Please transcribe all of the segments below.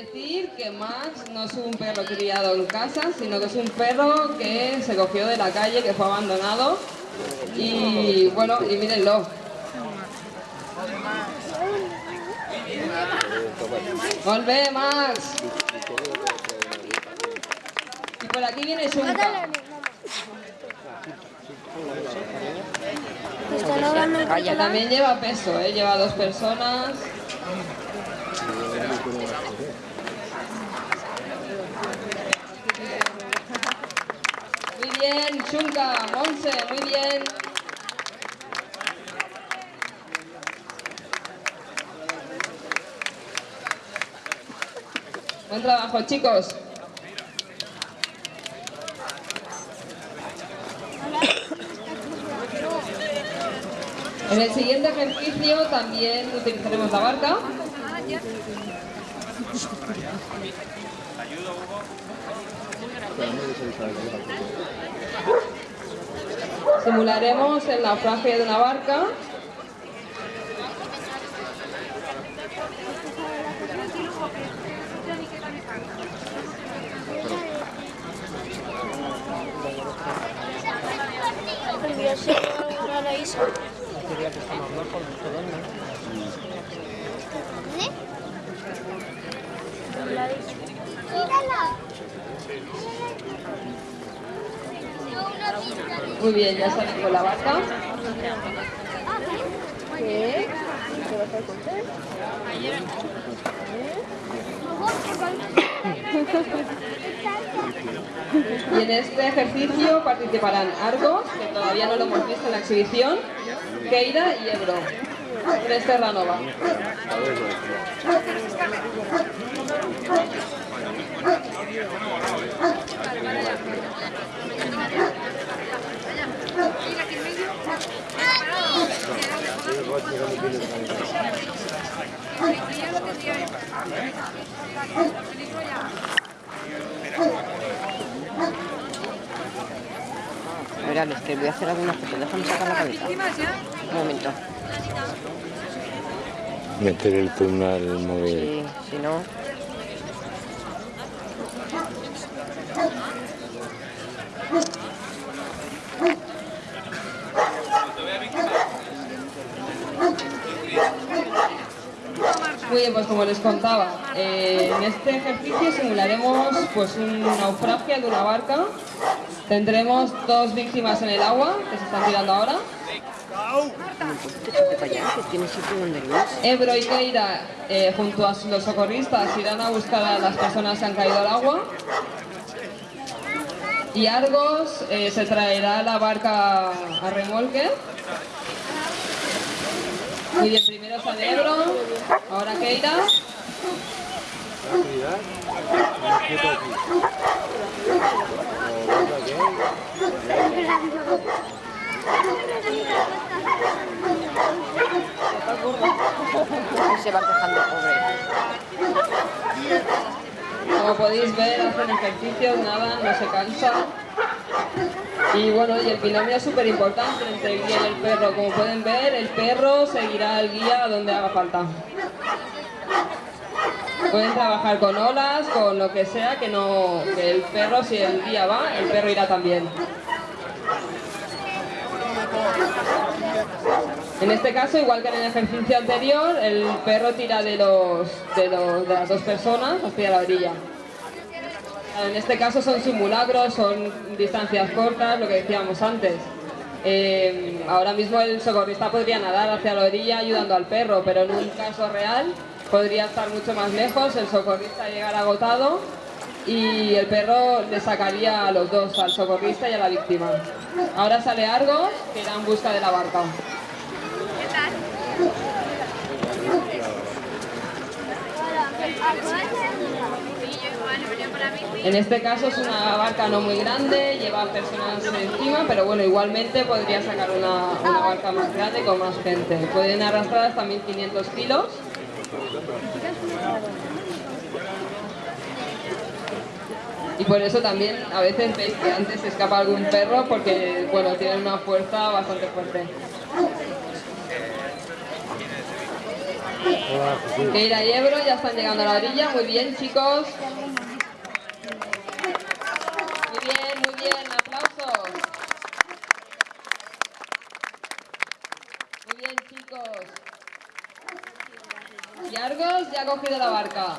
decir que Max no es un perro criado en casa, sino que es un perro que se cogió de la calle, que fue abandonado. Y bueno, y mírenlo. Volve, Max. Y por aquí viene Shunka. Que también lleva peso, ¿eh? lleva dos personas. Muy bien, Chunca, Monse, muy bien. Buen trabajo, chicos. En el siguiente ejercicio también utilizaremos la barca. Simularemos el naufragio de una barca. Muy bien, ya sale con la barca. ¿Qué? ¿Qué vas a contar? Y en este ejercicio participarán Argos, que todavía no lo hemos visto en la exhibición, Keira y Ebro. Tres Terranova. Verán, es que voy a hacer algunas fotos. Déjame sacar la cabeza. Un momento. Meter el zoom al móvil. Sí, si no... pues como les contaba, eh, en este ejercicio simularemos pues un naufragio de una barca. Tendremos dos víctimas en el agua, que se están tirando ahora. Ebro y Keira, eh, junto a los socorristas, irán a buscar a las personas que han caído al agua. Y Argos eh, se traerá la barca a remolque. Muy bien, primero sale Ebro, ahora Keira. Se va quejando, pobre. Como podéis ver, hacen ejercicios, nada, no se cansa. Y bueno, y el binomio es súper importante entre el guía y el perro. Como pueden ver, el perro seguirá al guía donde haga falta. Pueden trabajar con olas, con lo que sea, que no que el perro, si el guía va, el perro irá también. En este caso, igual que en el ejercicio anterior, el perro tira de, los, de, las dos personas hacia la orilla. En este caso son simulacros, son distancias cortas, lo que decíamos antes. Eh, ahora mismo el socorrista podría nadar hacia la orilla ayudando al perro, pero en un caso real podría estar mucho más lejos, el socorrista llegar agotado y el perro le sacaría a los dos, al socorrista y a la víctima. Ahora sale Argos, que irá en busca de la barca. En este caso es una barca no muy grande, lleva personas encima, pero bueno, igualmente podría sacar una, una barca más grande con más gente. Pueden arrastrar hasta 1500 kilos. Y por eso también a veces veis que antes se escapa algún perro porque, bueno, tienen una fuerza bastante fuerte. Keira y Ebro ya están llegando a la orilla. Muy bien, chicos. Muy bien, muy bien. Aplausos. Muy bien, chicos. Y Argos ya ha cogido la barca.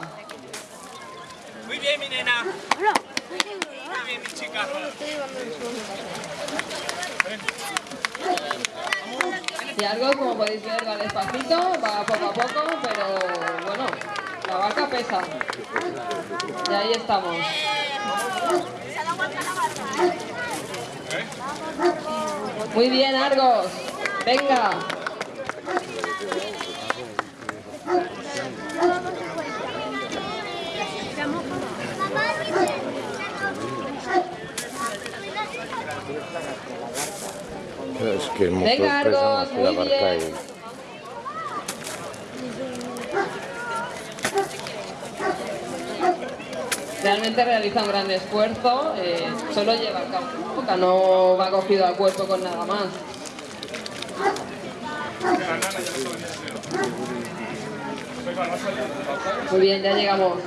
Muy bien, mi nena. Muy bien, mi chica. Y Argos, como podéis ver, va despacito, va poco a poco, pero bueno, la barca pesa. Y ahí estamos. Muy bien, Argos. Venga. Es que el motor Venga, pesa Argos, más que la muy barca bien. y... Realmente realiza un gran esfuerzo, eh, solo lleva el boca, no va cogido al cuerpo con nada más. Muy bien, ya llegamos.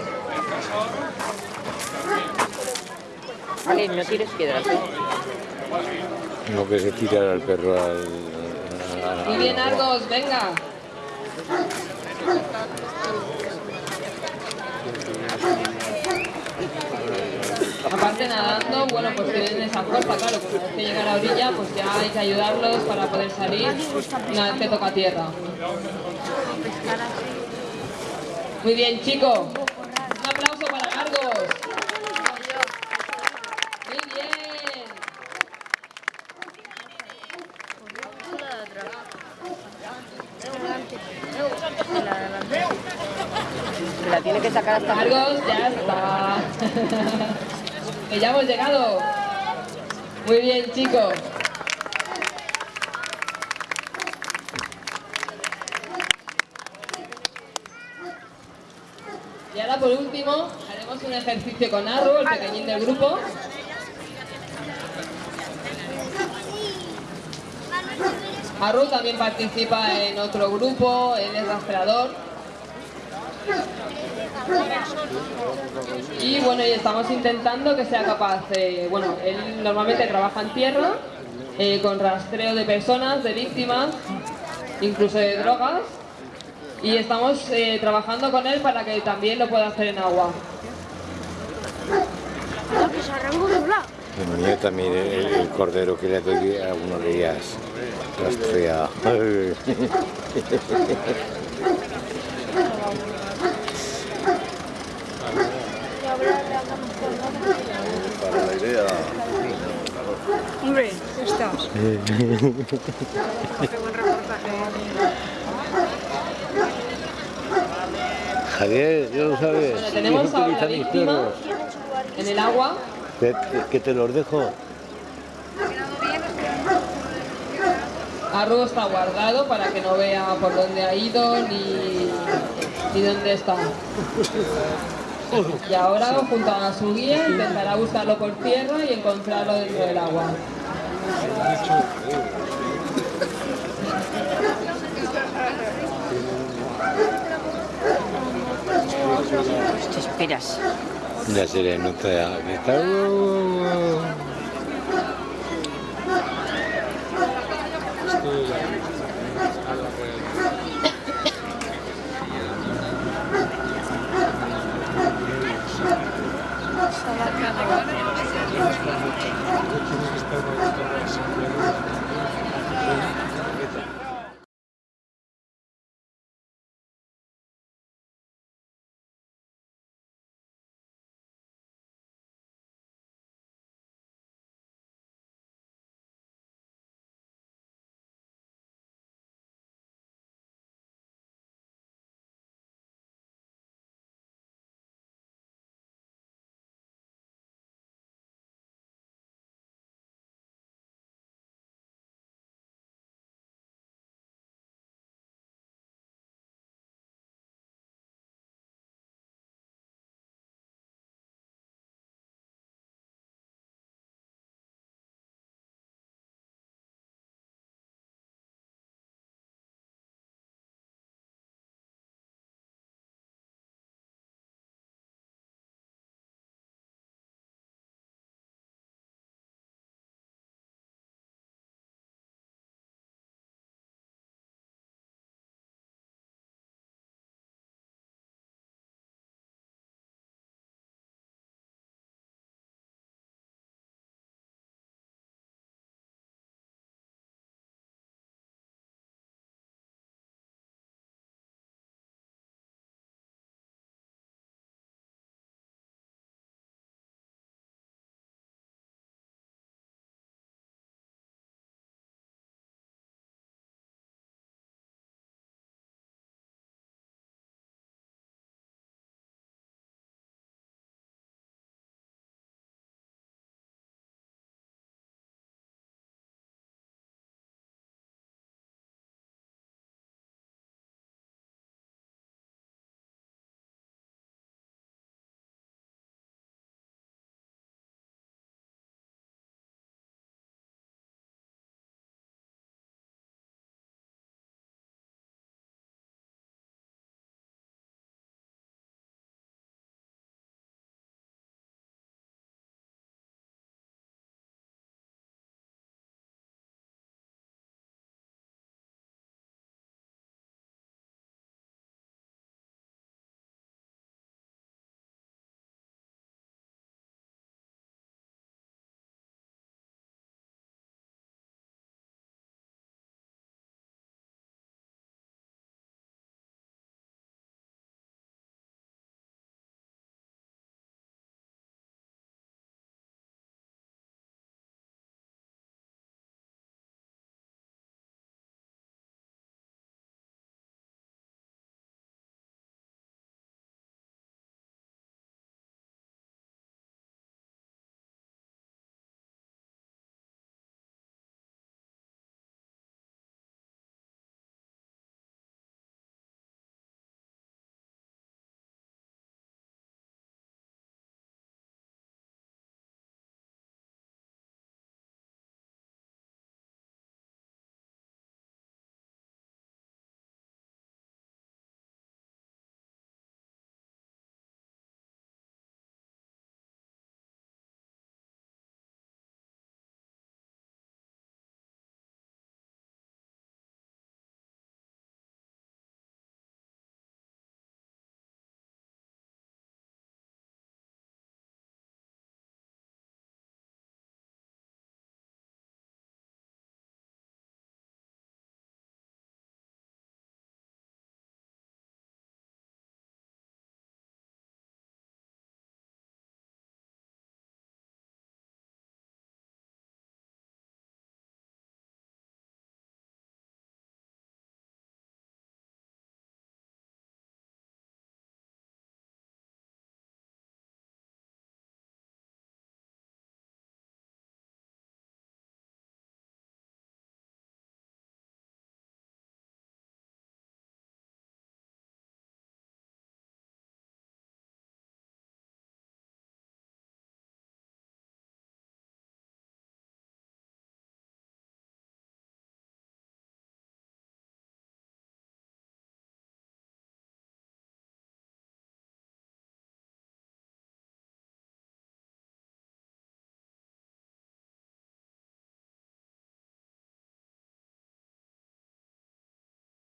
Ale, no tires piedras. ¿eh? No que se tira al perro al... Muy bien. Argos, venga. Aparte nadando, bueno, pues tienen esa fuerza, claro, pues una vez que llega a la orilla, pues ya hay que ayudarlos para poder salir una vez que toca tierra. Muy bien, chicos. Un aplauso para Argos. Muy bien. Se hasta Argos, ya está. que ya hemos llegado. Muy bien, chicos. Y ahora por último haremos un ejercicio con Arru, el pequeñín del grupo. Arru también participa en otro grupo, él es rastreador. Y bueno, y estamos intentando que sea capaz, eh, bueno, él normalmente trabaja en tierra, eh, con rastreo de personas, de víctimas, incluso de drogas, y estamos eh, trabajando con él para que también lo pueda hacer en agua. Mío también, el, el cordero que le doy a unos días rastrea. Hombre, estás. Javier, ¿ya lo sabes? Bueno, tenemos ahora la víctima en el agua. Que, que- que te los dejo. Arru está guardado para que no vea por dónde ha ido ni, ni dónde está. Y ahora, junto a su guía, intentará buscarlo por tierra y encontrarlo dentro del agua. Te esperas. Ya se le nota